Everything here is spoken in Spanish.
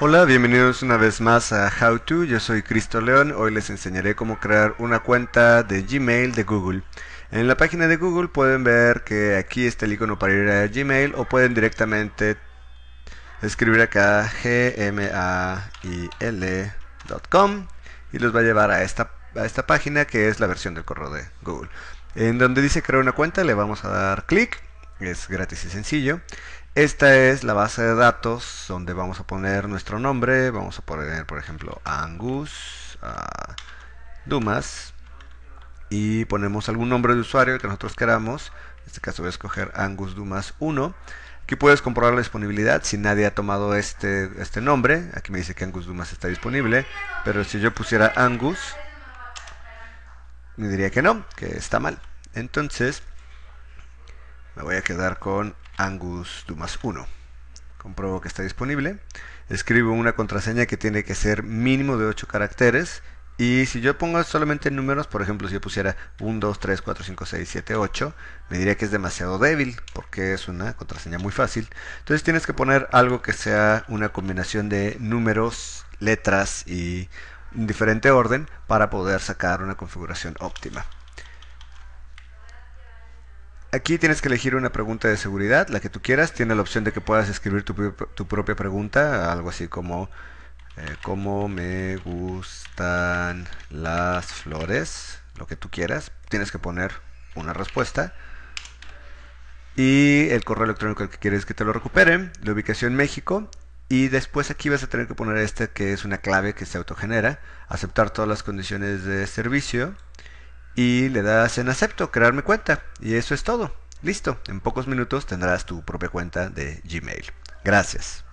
Hola, bienvenidos una vez más a How To, yo soy Cristo León, hoy les enseñaré cómo crear una cuenta de Gmail de Google. En la página de Google pueden ver que aquí está el icono para ir a Gmail o pueden directamente escribir acá gmail.com y los va a llevar a esta, a esta página que es la versión del correo de Google. En donde dice crear una cuenta le vamos a dar clic, es gratis y sencillo. Esta es la base de datos donde vamos a poner nuestro nombre. Vamos a poner, por ejemplo, Angus Dumas. Y ponemos algún nombre de usuario que nosotros queramos. En este caso voy a escoger Angus Dumas 1. Aquí puedes comprobar la disponibilidad si nadie ha tomado este, este nombre. Aquí me dice que Angus Dumas está disponible. Pero si yo pusiera Angus, me diría que no, que está mal. Entonces, me voy a quedar con Angus Dumas 1. Compruebo que está disponible. Escribo una contraseña que tiene que ser mínimo de 8 caracteres. Y si yo pongo solamente números, por ejemplo, si yo pusiera 1, 2, 3, 4, 5, 6, 7, 8, me diría que es demasiado débil porque es una contraseña muy fácil. Entonces tienes que poner algo que sea una combinación de números, letras y en diferente orden para poder sacar una configuración óptima. Aquí tienes que elegir una pregunta de seguridad, la que tú quieras. Tiene la opción de que puedas escribir tu, propia pregunta, algo así como eh, ¿Cómo me gustan las flores? Lo que tú quieras. Tienes que poner una respuesta. Y el correo electrónico que quieres que te lo recupere. La ubicación México. Y después aquí vas a tener que poner este que es una clave que se autogenera. Aceptar todas las condiciones de servicio y le das en acepto, crearme cuenta y eso es todo. Listo, en pocos minutos tendrás tu propia cuenta de Gmail. Gracias.